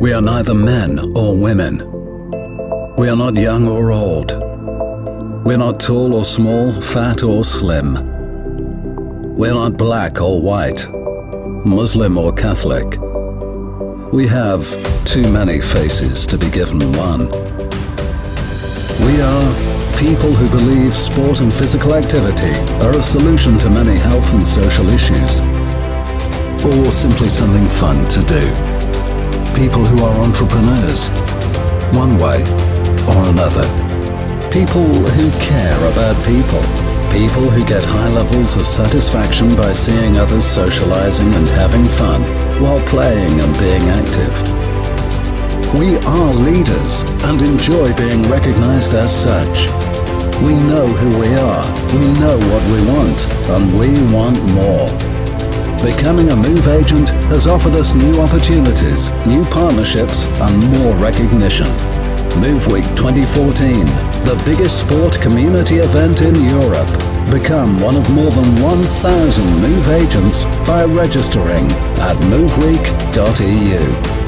We are neither men or women. We are not young or old. We're not tall or small, fat or slim. We're not black or white, Muslim or Catholic. We have too many faces to be given one. We are people who believe sport and physical activity are a solution to many health and social issues, or simply something fun to do. People who are entrepreneurs, one way or another. People who care about people. People who get high levels of satisfaction by seeing others socializing and having fun while playing and being active. We are leaders and enjoy being recognized as such. We know who we are, we know what we want, and we want more. Becoming a Move agent has offered us new opportunities, new partnerships, and more recognition. Move Week 2014, the biggest sport community event in Europe. Become one of more than 1,000 Move agents by registering at moveweek.eu.